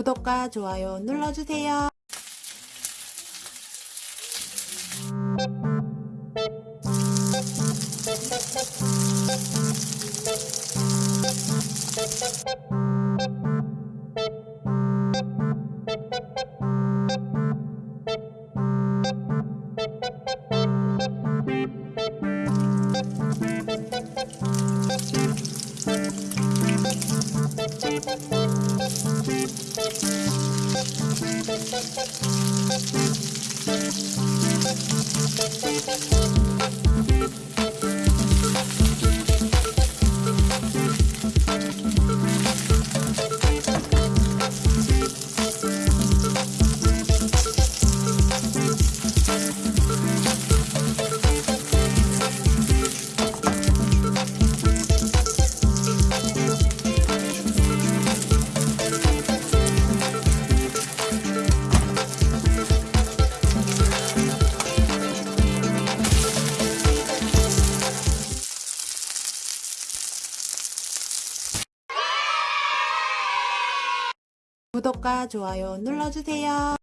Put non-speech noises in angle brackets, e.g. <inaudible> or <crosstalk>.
구독과 좋아요 눌러주세요. <laughs> Thank you. 구독과 좋아요 눌러주세요.